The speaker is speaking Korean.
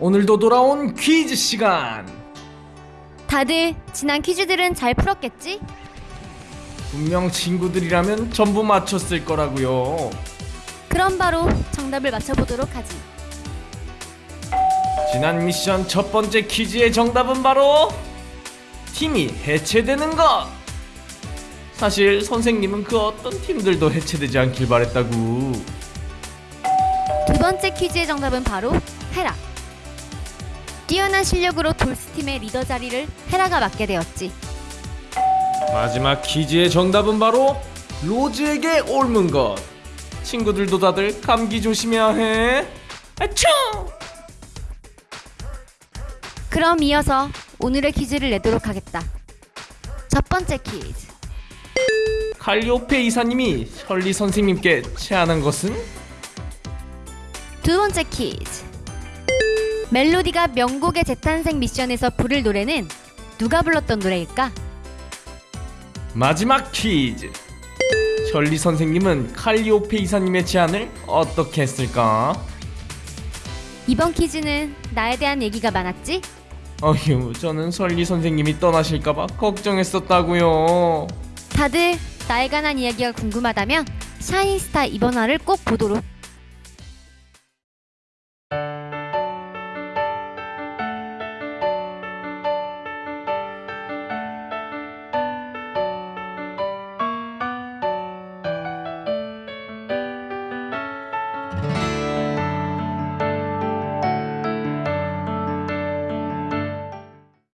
오늘도 돌아온 퀴즈 시간. 다들 지난 퀴즈들은 잘 풀었겠지? 분명 친구들이라면 전부 맞췄을 거라고요. 그럼 바로 정답을 맞춰보도록 하지. 지난 미션 첫 번째 퀴즈의 정답은 바로 팀이 해체되는 것. 사실 선생님은 그 어떤 팀들도 해체되지 않길 바랬다고. 두 번째 퀴즈의 정답은 바로 헤라. 뛰어난 실력으로 돌스팀의 리더 자리를 헤라가 맡게 되었지. 마지막 퀴즈의 정답은 바로 로즈에게 옮은 것. 친구들도 다들 감기 조심해야 해. 아차! 그럼 이어서 오늘의 퀴즈를 내도록 하겠다. 첫 번째 퀴즈. 칼리오페 이사님이 셜리 선생님께 제안한 것은 두 번째 퀴즈. 멜로디가 명곡의 재탄생 미션에서 부를 노래는 누가 불렀던 노래일까? 마지막 퀴즈. 셜리 선생님은 칼리오페 이사님의 제안을 어떻게 했을까? 이번 퀴즈는 나에 대한 얘기가 많았지? 어휴, 저는 셜리 선생님이 떠나실까봐 걱정했었다고요. 다들 나에 관한 이야기가 궁금하다면 샤인스타 이번 화를 꼭 보도록